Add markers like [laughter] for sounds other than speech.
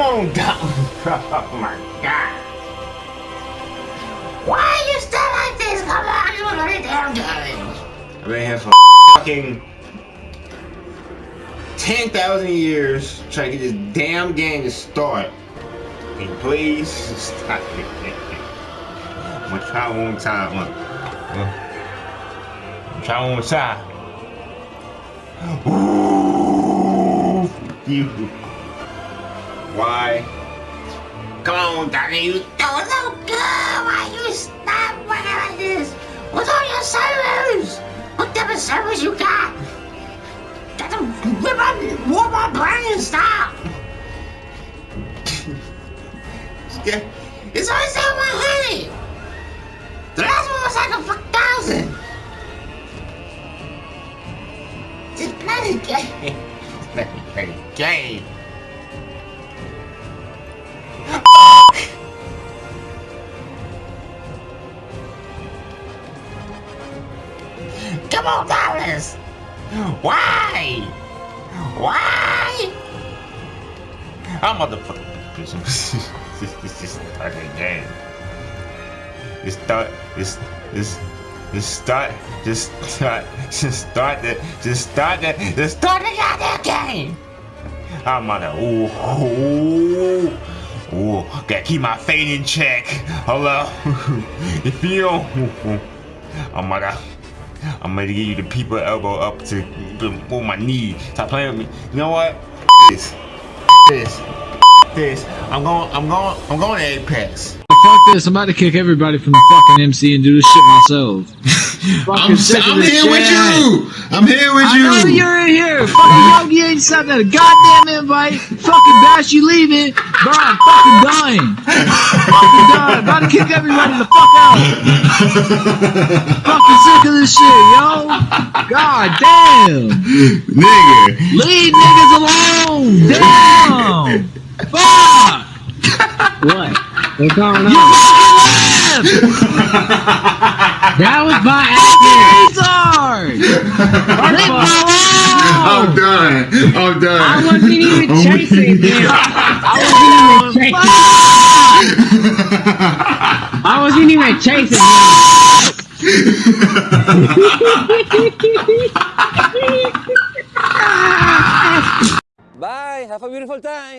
Come on down. [laughs] oh my god. Why are you still like this? Come on, you want to damn game. I've been here for fucking 10,000 years trying to get this damn game to start. Can you please stop it? [laughs] I'm gonna try one more time. Look. I'm gonna try one more time. Ooh, you. Why? Come on, Donnie. You don't look good. Why you stop working like this? What's on your servers? What type of servers you got? Got to rip [laughs] my, warp my brain. Stop. Yeah, it's only seven hundred. The last one was like a fuck thousand. Just play the game. [laughs] Play the game. Come on, Dallas. Why? Why? I'm motherfucking [laughs] this just start the game. Just start this this just start just start just start the just start the just start the goddamn game. I'm gonna ooh ooh ooh gotta keep my fate in check. Hello. [laughs] if you don't [laughs] I'm gonna I'm gonna give you the people elbow up to on my knee. Stop playing with me. You know what? This. This this. I'm going. I'm going. I'm going to Apex. Fuck this! I'm about to kick everybody from the fucking MC and do this shit myself. [laughs] I'm, I'm here with you. I'm here with you. I know you're in here. Fucking Yogi ain't sent that a goddamn invite. Fucking Bash, you leaving? Bro, I'm fucking dying. fucking dying. About to kick everybody the fuck out. fucking sick of this shit, yo. God damn. Nigga. Leave niggas alone. Damn. Fuck! what? What's going on? You fucking left! that was my accident! Leave me! I'm done. I'm done. I wasn't even [laughs] I'm chasing him. [laughs] I wasn't even chasing I wasn't even chasing him. Bye. Have a beautiful time.